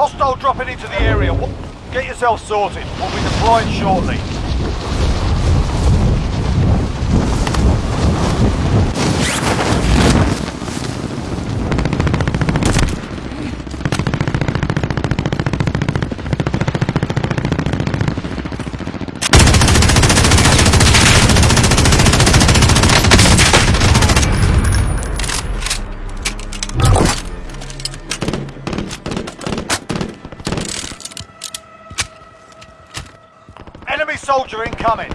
Hostile dropping into the area. Get yourself sorted. We'll be deploying shortly. Enemy soldier incoming.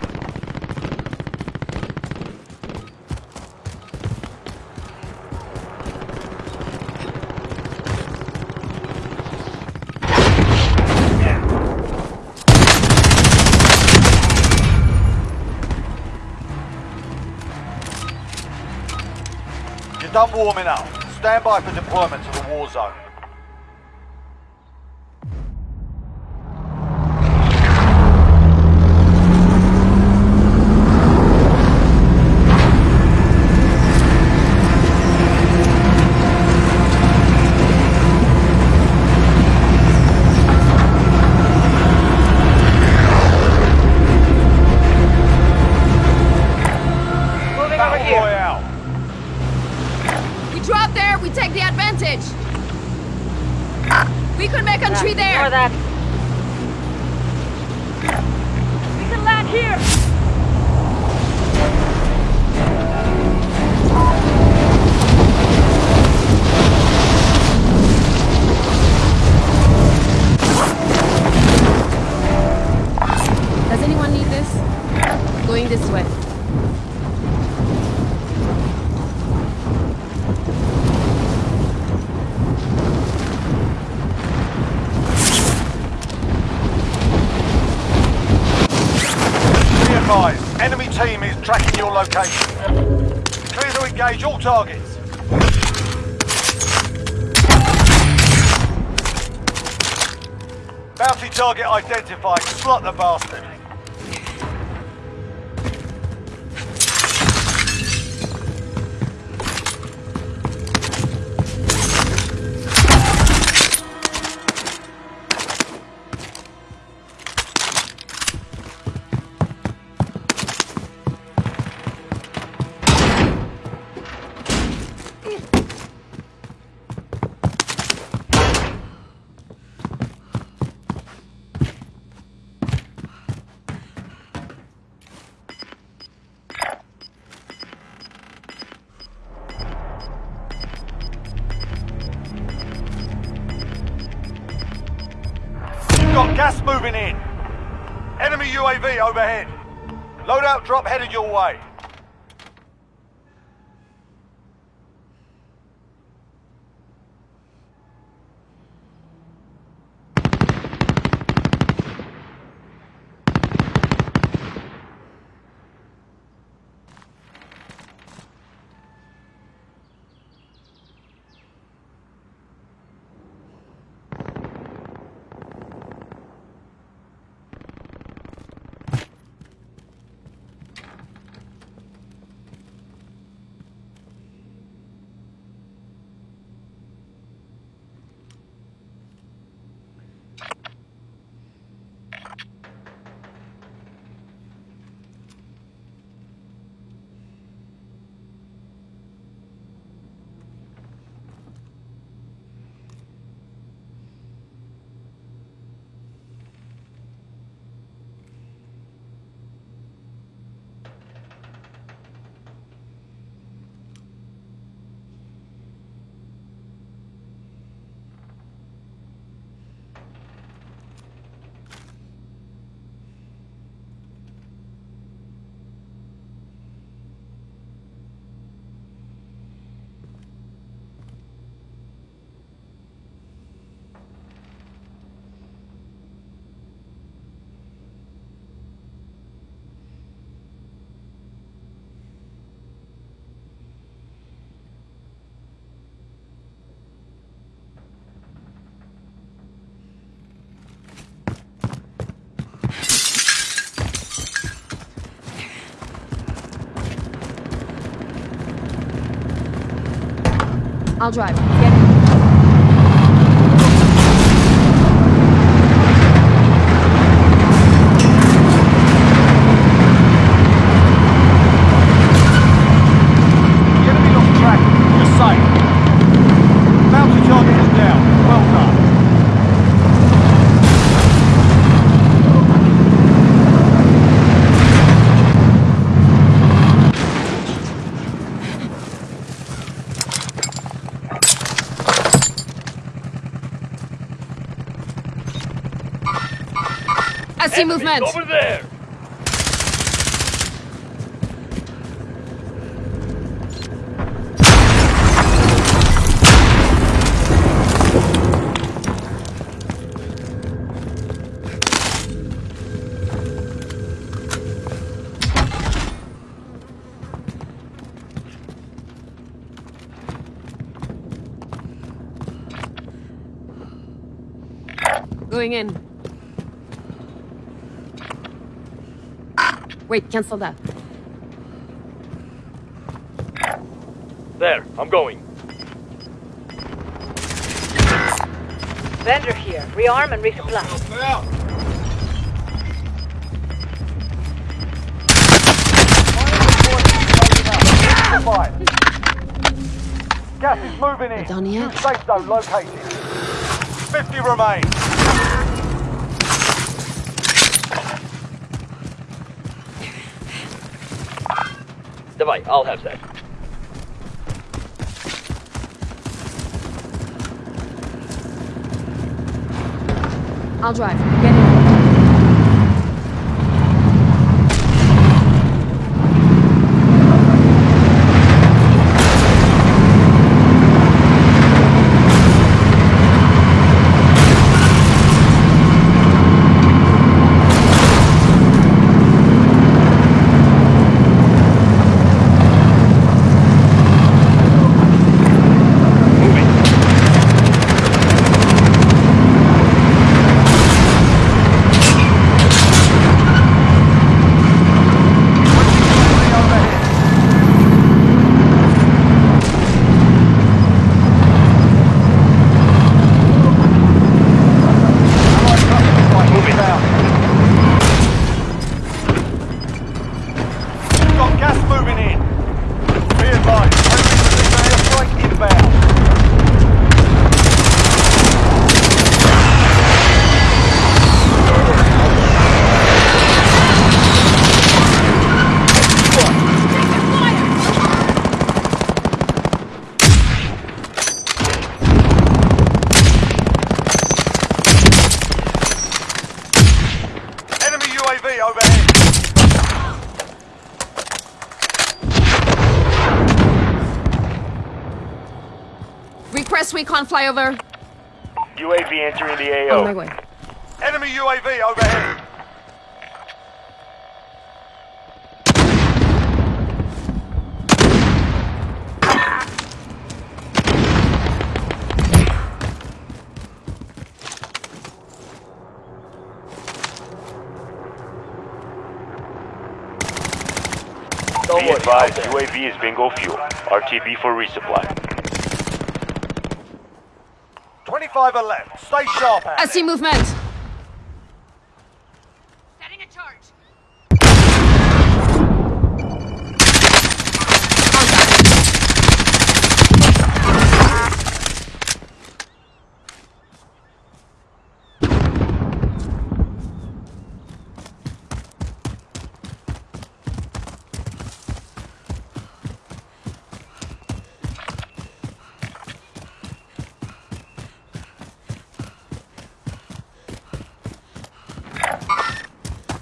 Done warming up. Stand by for deployment to the war zone. Slot the bastard. Headed your way. I'll drive. Get see movement. Over there! Going in. Wait, cancel that. There, I'm going. Vendor here. Rearm and resupply. Fire. Gas is moving in. Done yet? New Safe zone located. 50 remain. Bye. I'll have that. I'll drive. Get recon flyover. UAV entering the On my AO. way. Enemy UAV overhead. Don't Be advised, UAV is bingo fuel. RTB for resupply. 25 are left. Stay sharp I see movement. Setting a charge.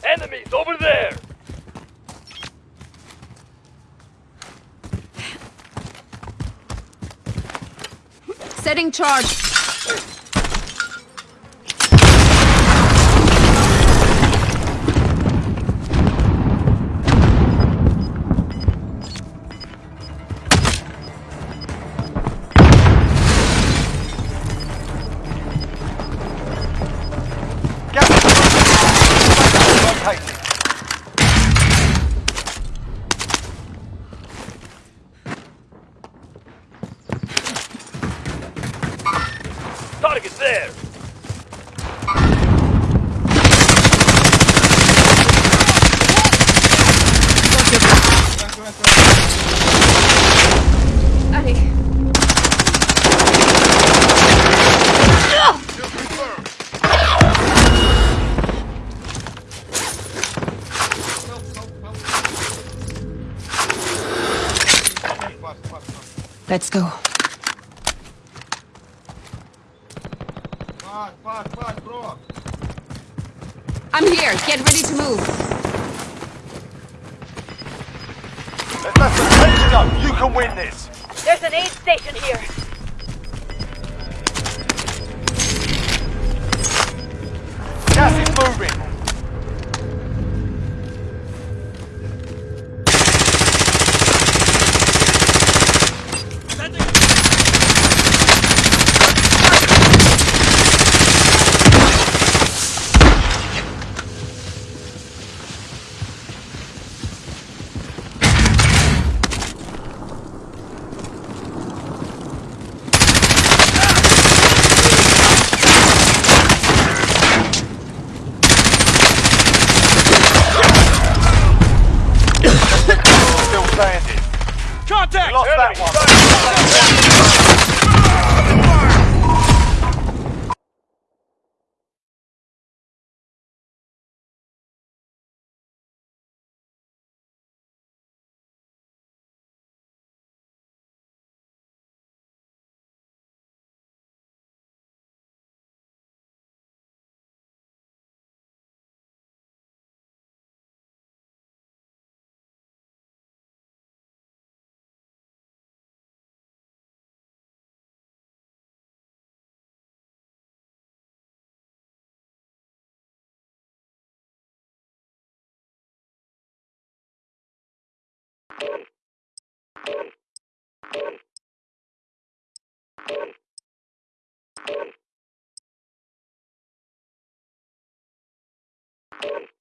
Enemies over there! Setting charge. Let's go. Thank you.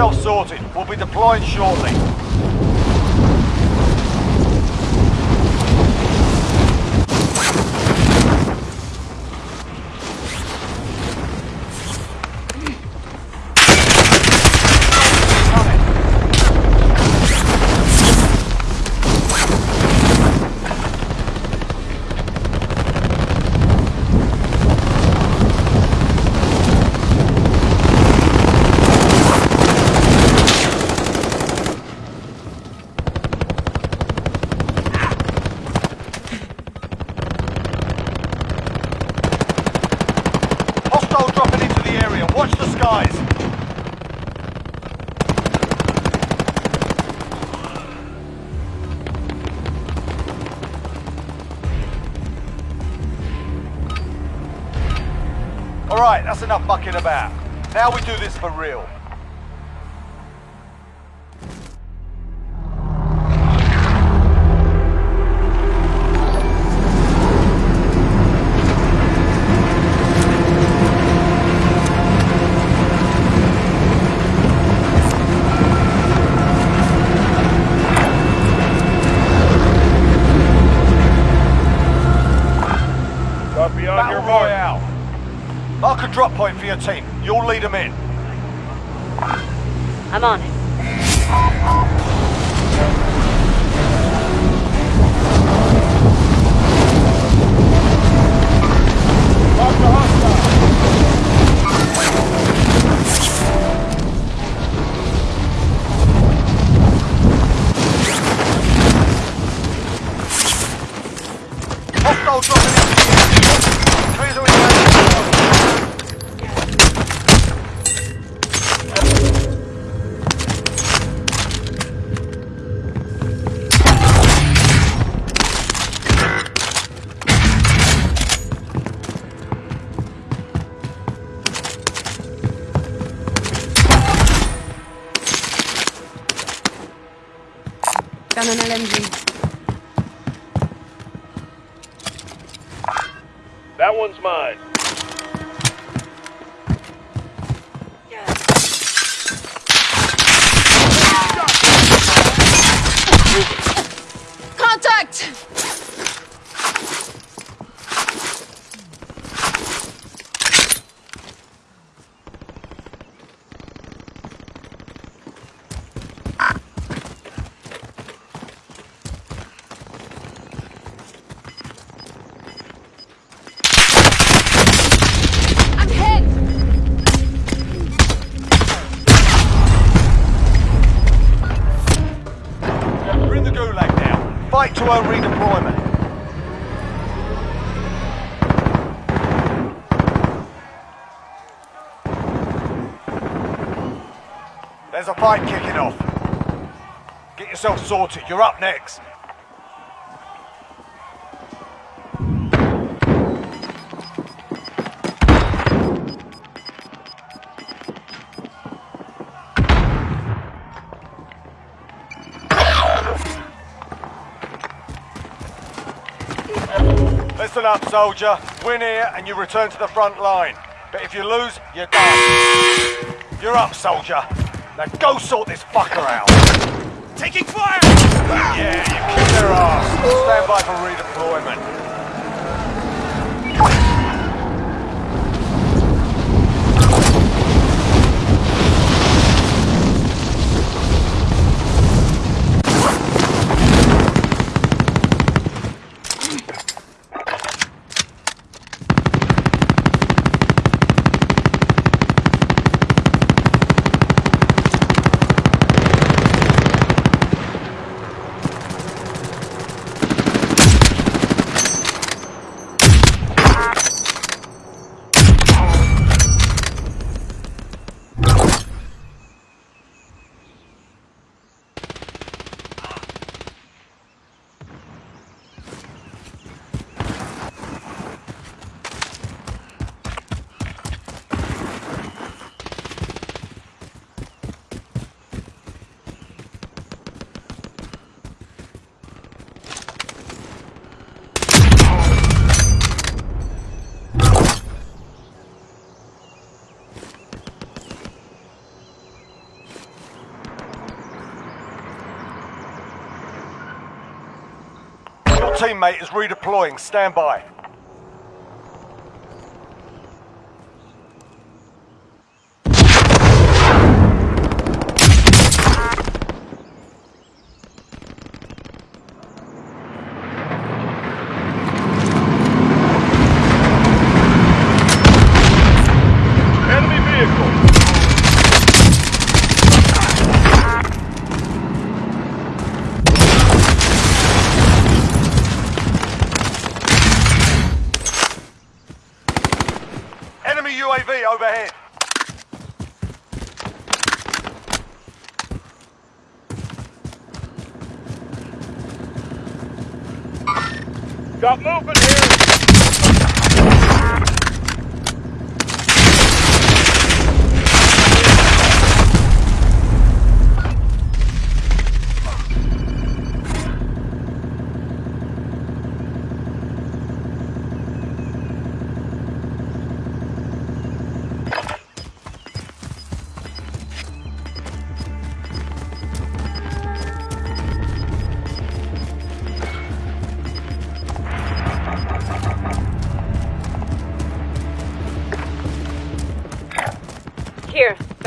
yourself sorted. We'll be deploying shortly. for real. An LMG. That one's mine. A fight kicking off. Get yourself sorted. You're up next. Listen up, soldier. Win here and you return to the front line. But if you lose, you're done. You're up, soldier. Now go sort this fucker out. Taking fire! Yeah, you kicked their ass. Stand by for redeployment. Teammate is redeploying. Stand by.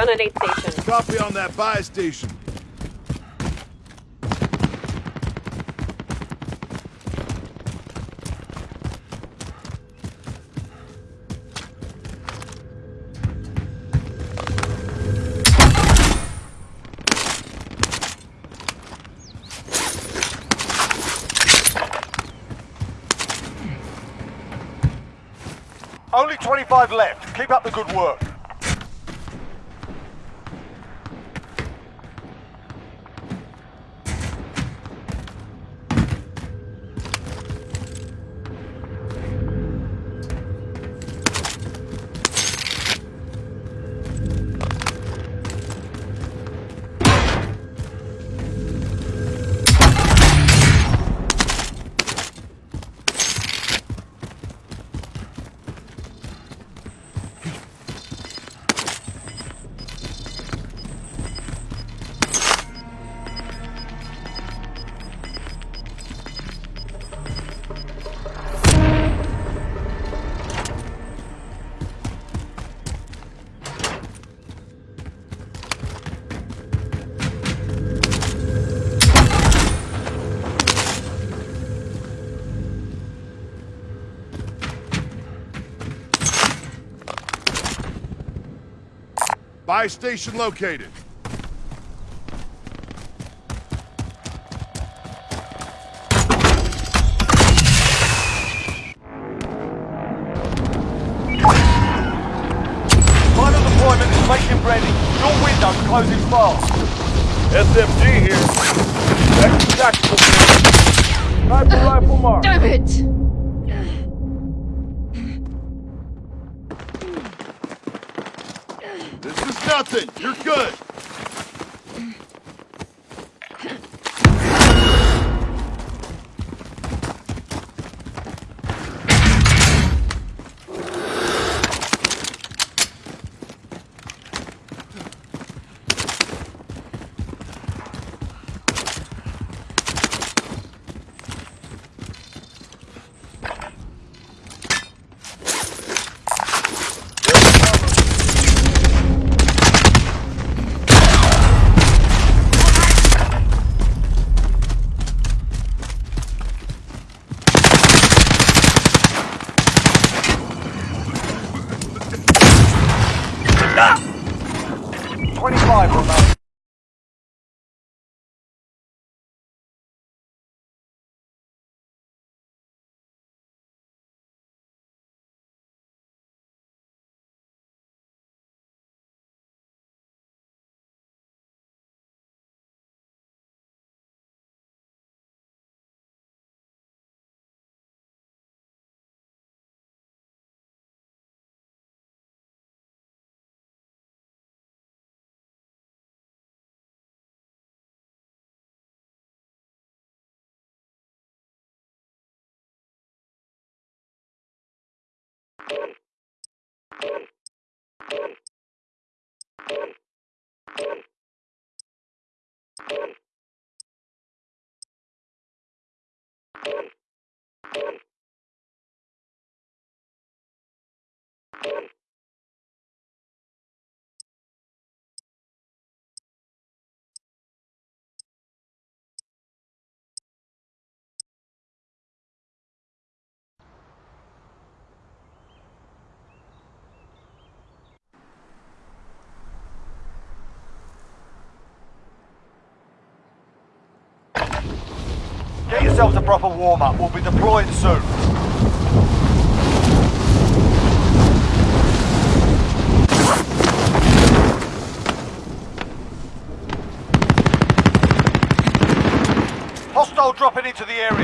Here, gun aid station. Copy on that buy station. Only 25 left. Keep up the good work. Supply station located. Final deployment is making. Your closing fast. SMG here. Tactical. Rifle mark. Damn it! Nothing. You're good. Remain. Get yourselves a proper warm-up. We'll be deploying soon. Hostile dropping into the area.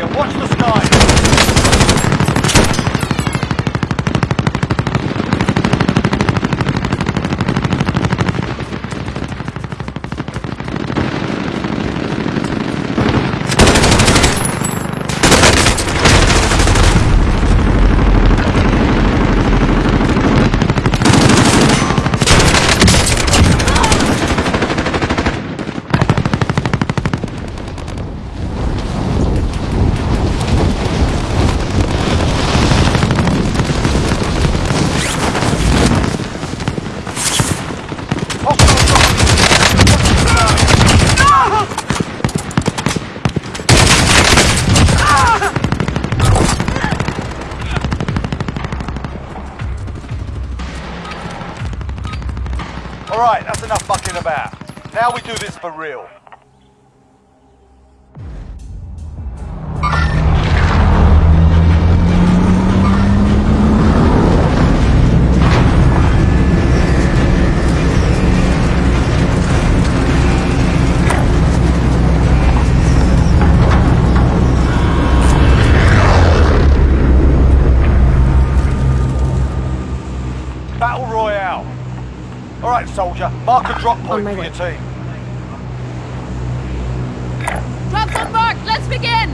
Mark a drop point oh my for way. your team. Drops on mark! Let's begin!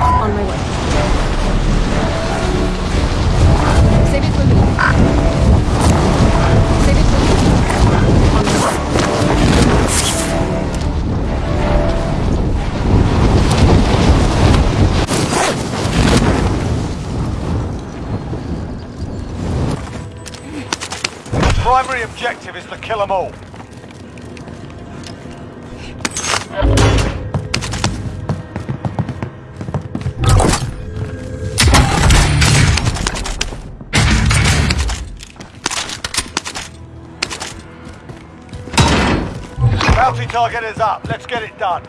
On my way. Objective is to kill them all. Bounty target is up. Let's get it done.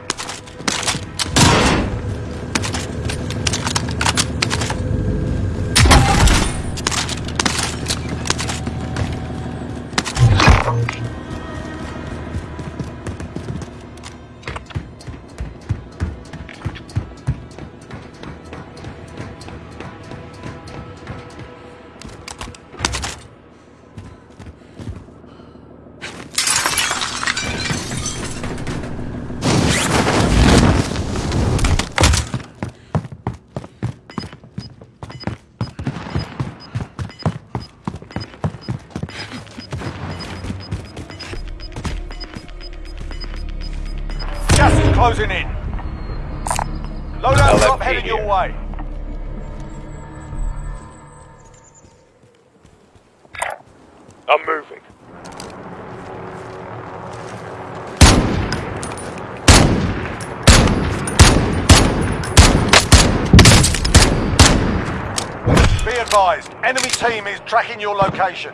closing in. Loadout drop heading your way. I'm moving. Be advised, enemy team is tracking your location.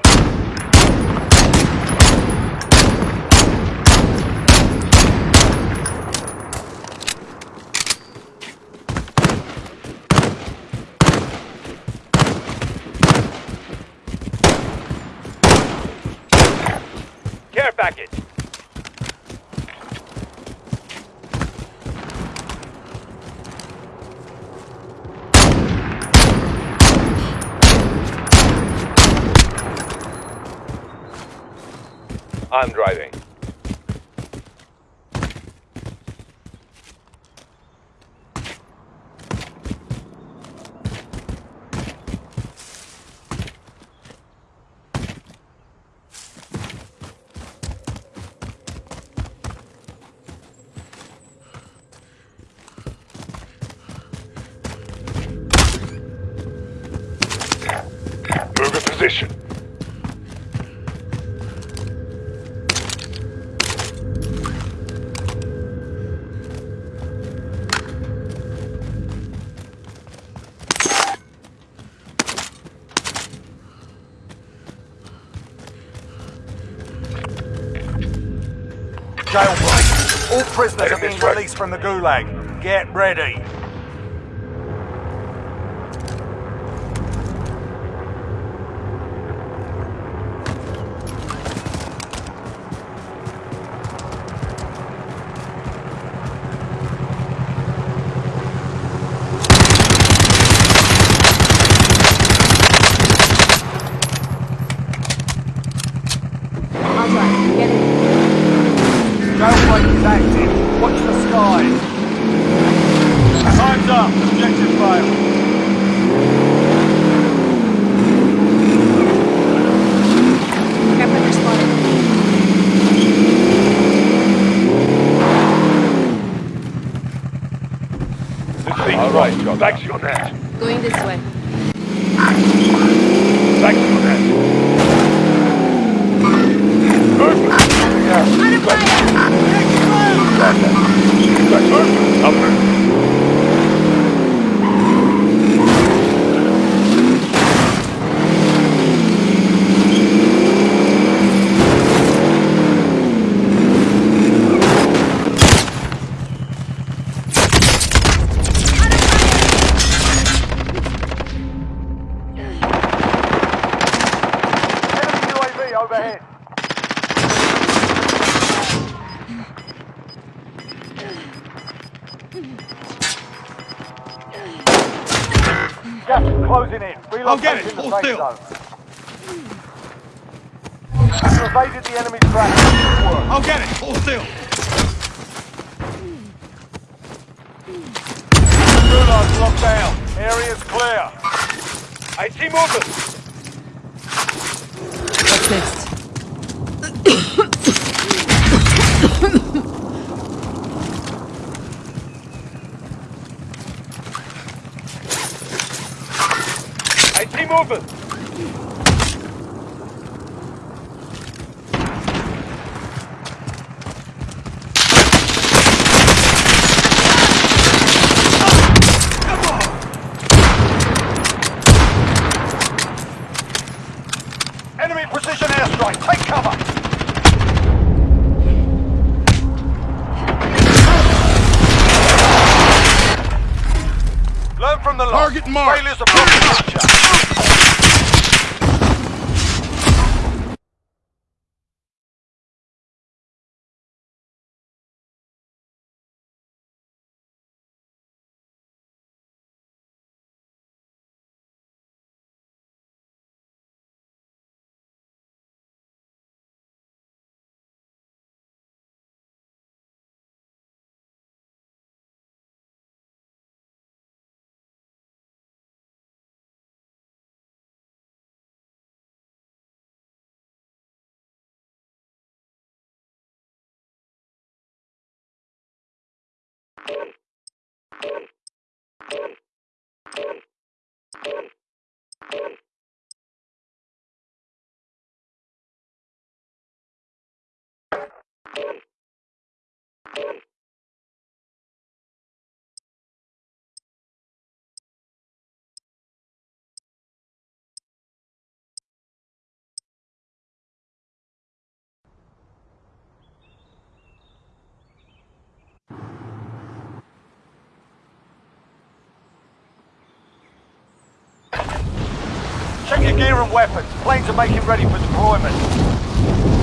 I'm driving. prisoners are being released from the Gulag. Get ready. Enemy precision airstrike. Take cover. Learn from the loss. Target mark. Failures of Thank you. And weapons. Planes are making ready for deployment.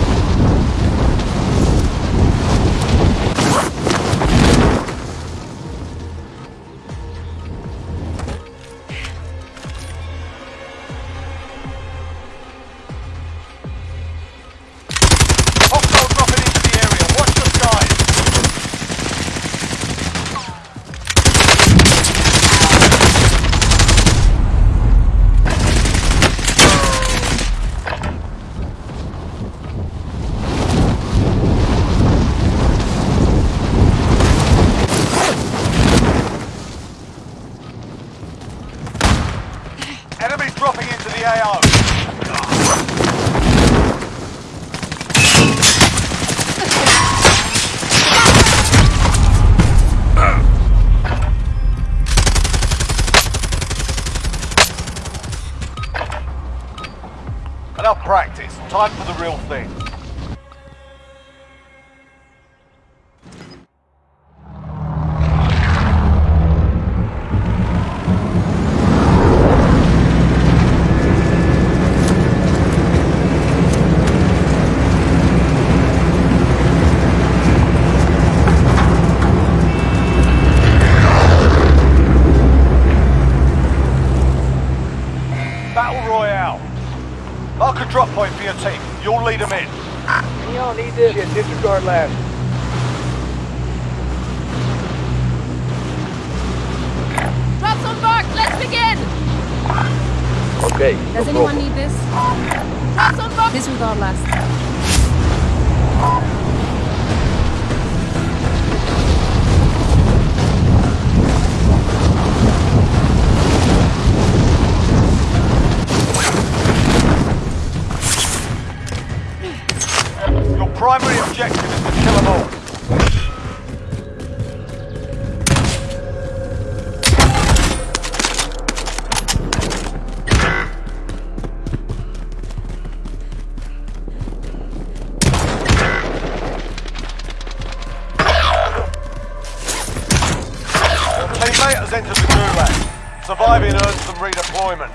Has entered the gulag. Surviving earns them redeployment.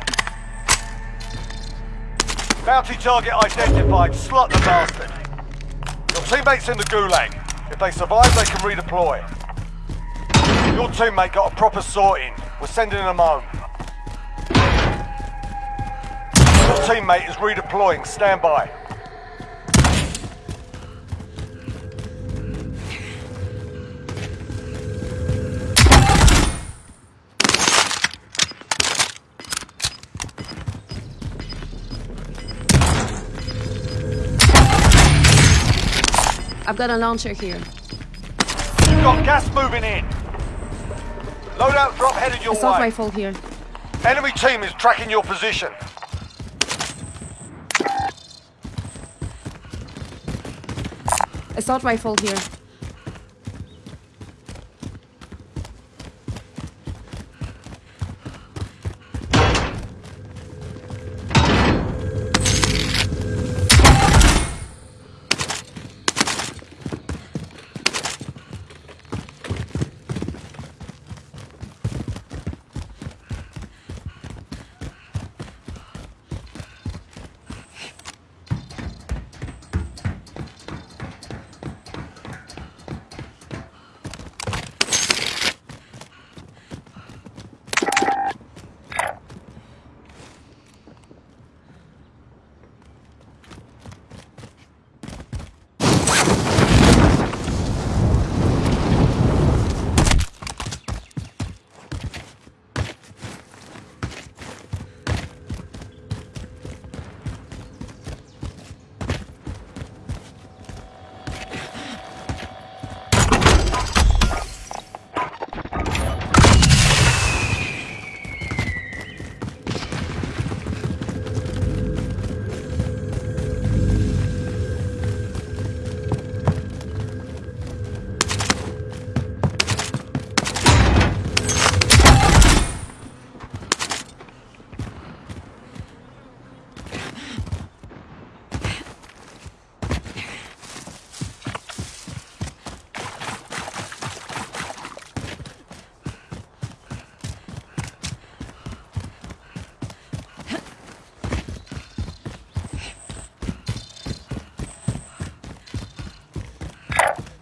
Bounty target identified. Slut the bastard. Your teammate's in the gulag. If they survive, they can redeploy. Your teammate got a proper sorting. We're sending them home. Your teammate is redeploying. Stand by. I've got a launcher here. Got gas moving in. Loadout drop headed your Assault way. rifle here. Enemy team is tracking your position. Assault rifle here.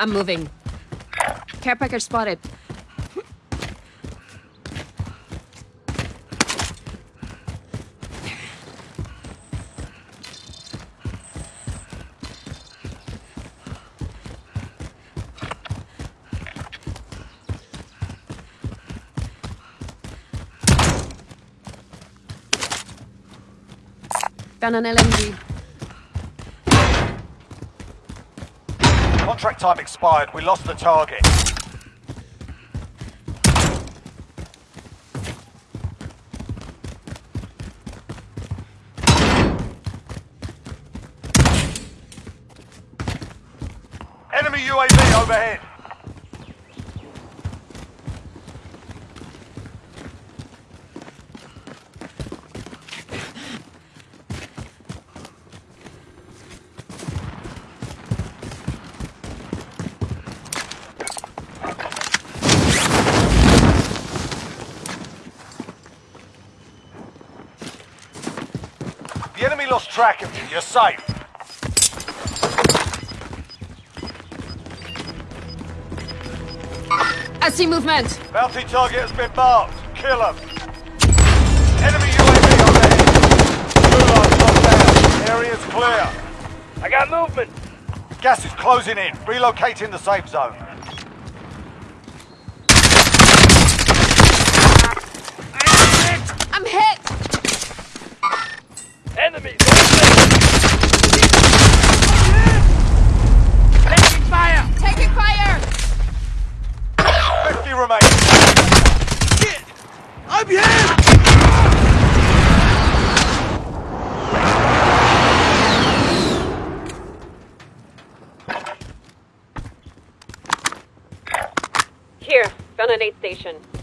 I'm moving. Care package spotted. Found an LMG. Contract time expired. We lost the target. Enemy UAV overhead. The enemy lost track of you. You're safe. I see movement. Bounty target has been marked. Kill him. Enemy UAV on overhead. Gulag locked down. Area's clear. I got movement. Gas is closing in. Relocating the safe zone. I'm hit. Enemy. Taking fire. Taking fire. 50 remain. I'm here. Here, found an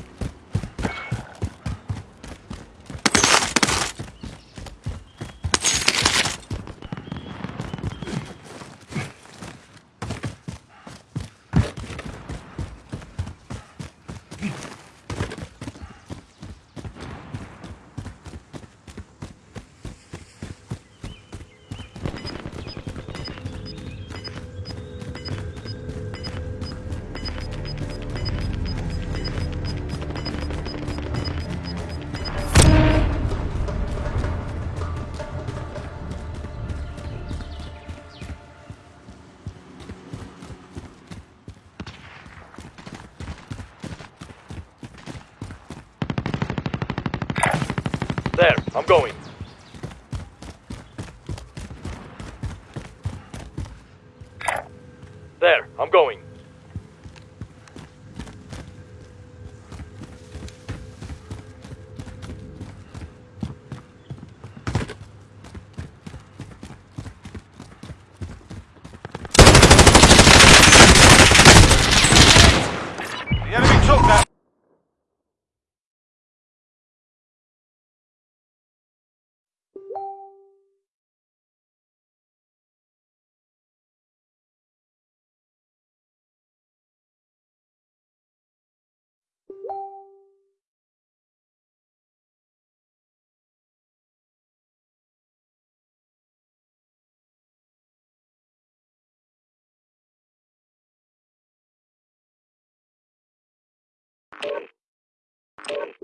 Thank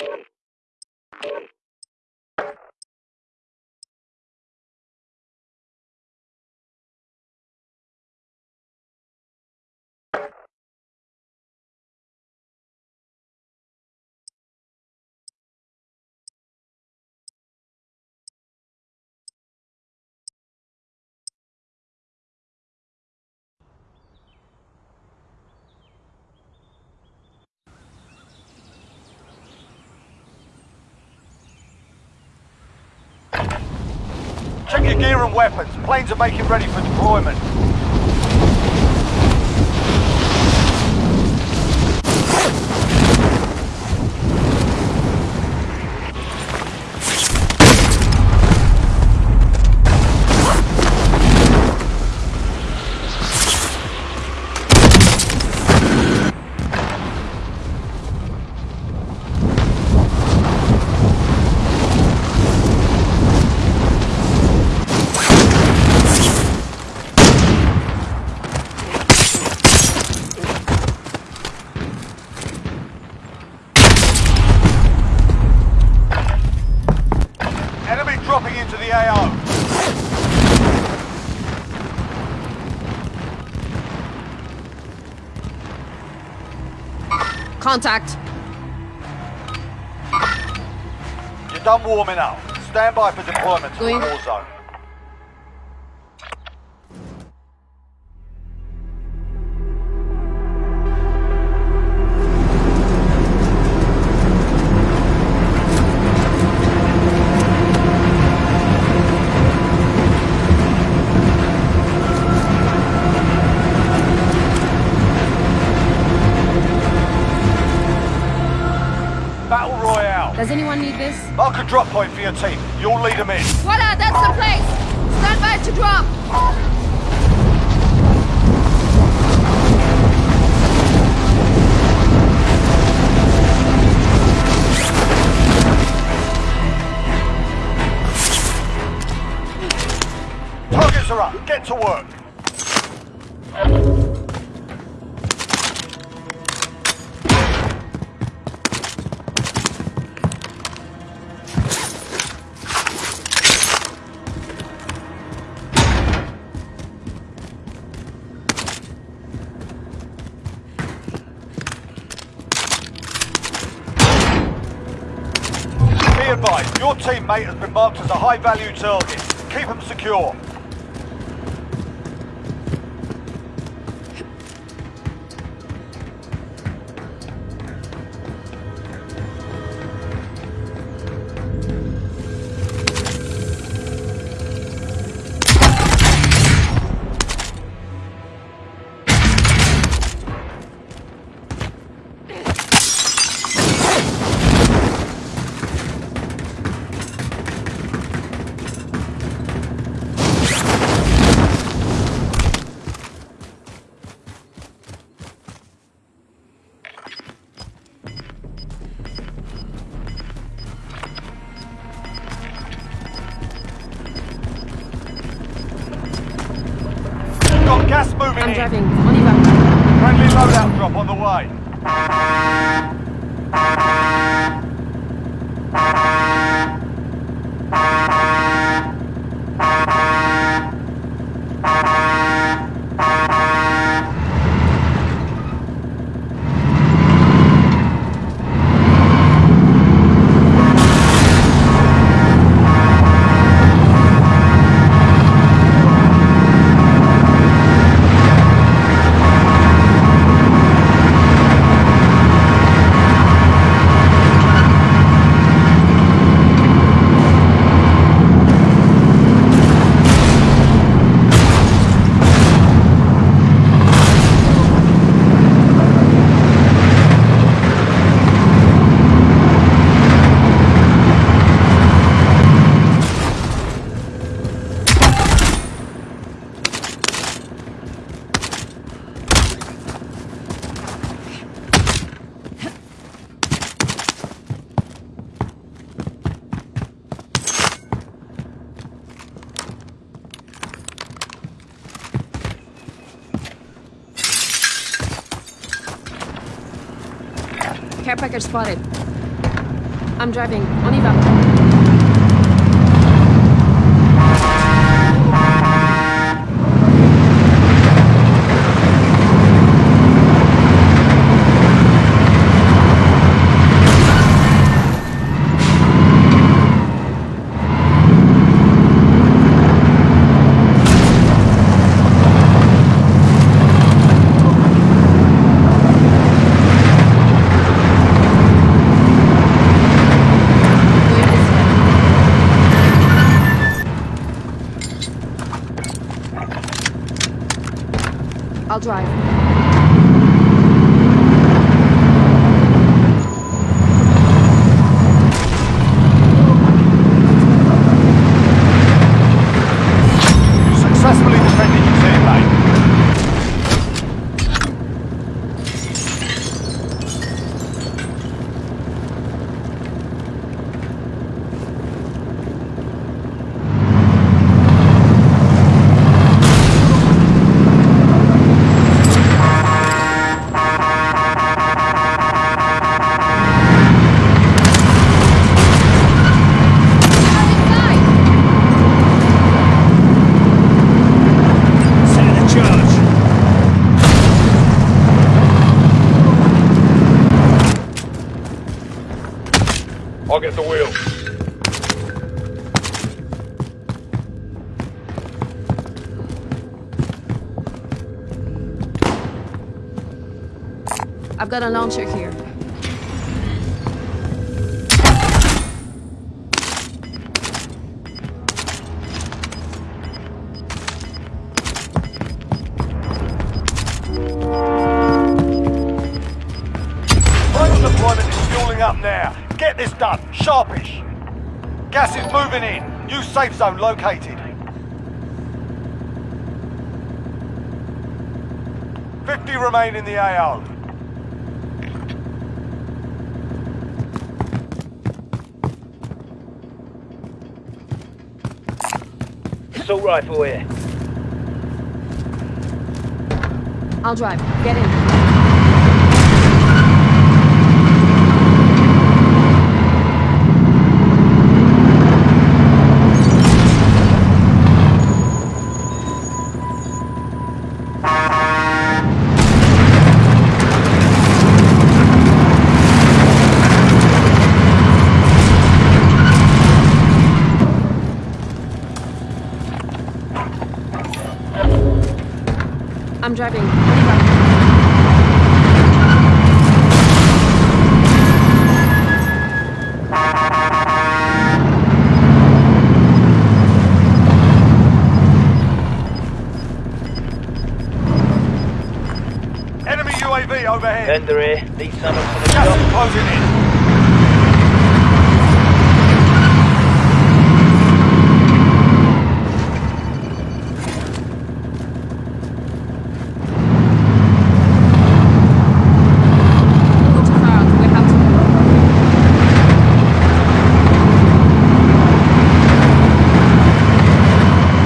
you. Your gear and weapons. Planes are making ready for deployment. AO. Contact. You're done warming up. Stand by for deployment to the war zone. Drop point for your team. You'll lead them in. Voila, that's the place! Stand by to drop! Targets are up. Get to work. Teammate has been marked as a high-value target. Keep them secure. Spotted. I'm driving. On y. I've got a launcher here. Sharpish. Gas is moving in. New safe zone located. 50 remain in the AO. Assault rifle here. I'll drive. Get in. Driving. Oliver. Enemy UAV overhead. Vendor here. Need someone for the Gas job. closing in. Go too far out. We have to.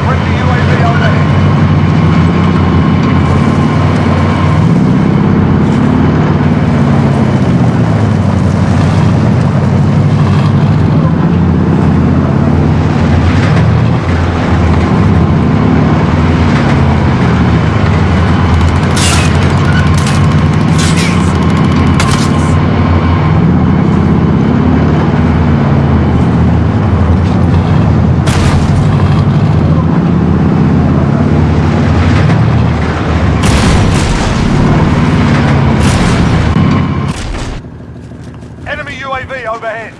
Friendly UAV overhead. Enemy UAV overhead.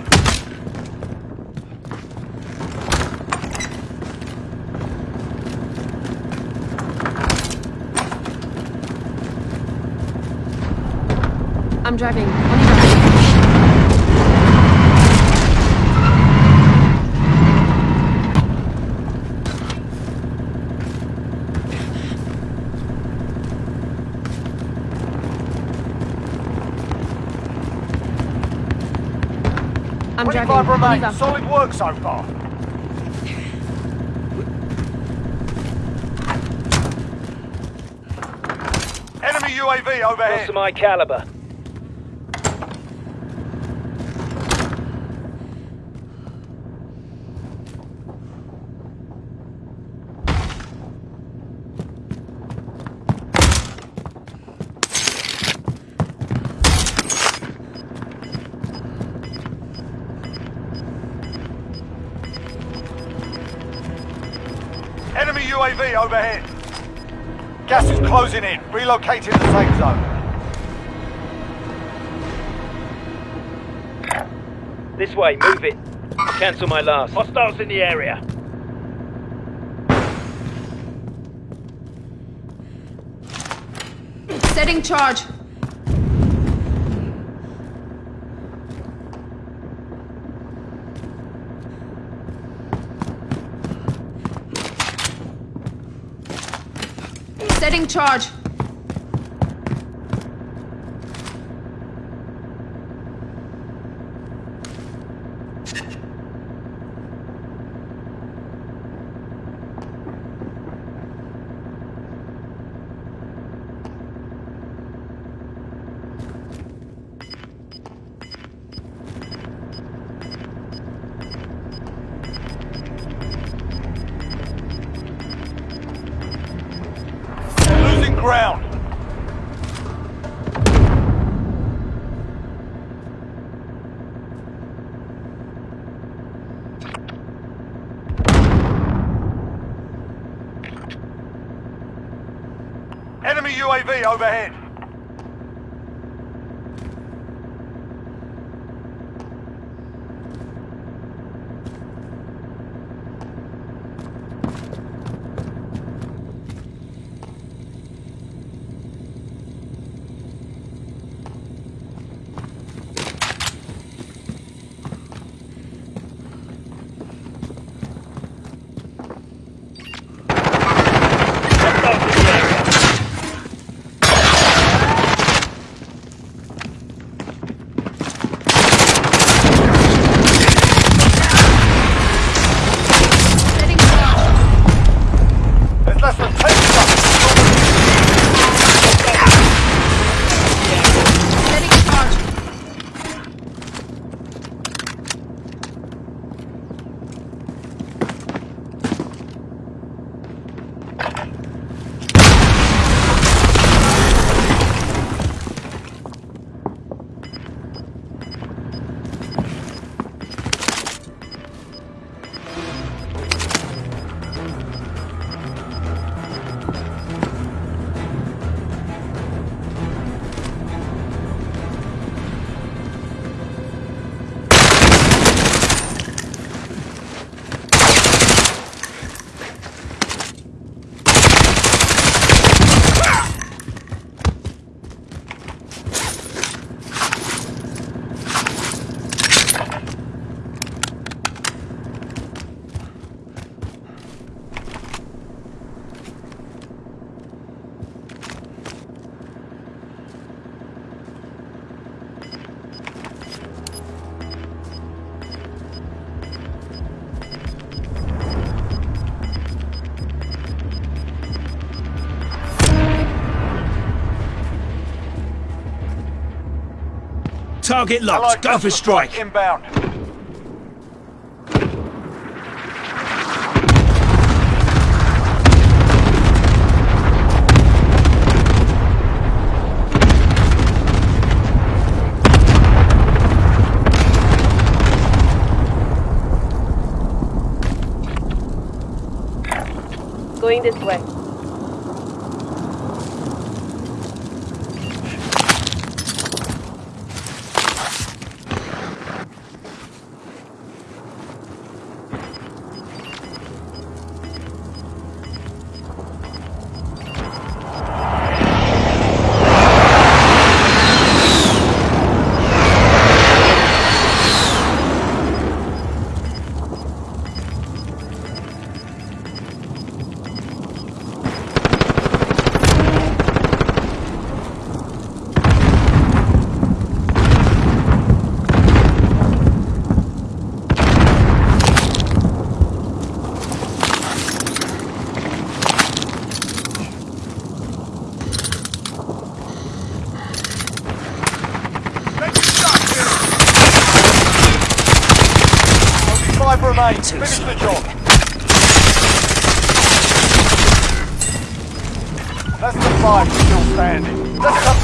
I'm driving. I'm 25 driving. remain. Solid work so far. Enemy UAV Got overhead. some my caliber. Gas is closing in. Relocating the safe zone. This way, move it. Cancel my last. Hostiles in the area. Setting charge. Setting ground. Enemy UAV overhead. Target Allied locked. Go for cluster strike. Inbound. Going this way. 5 still standing.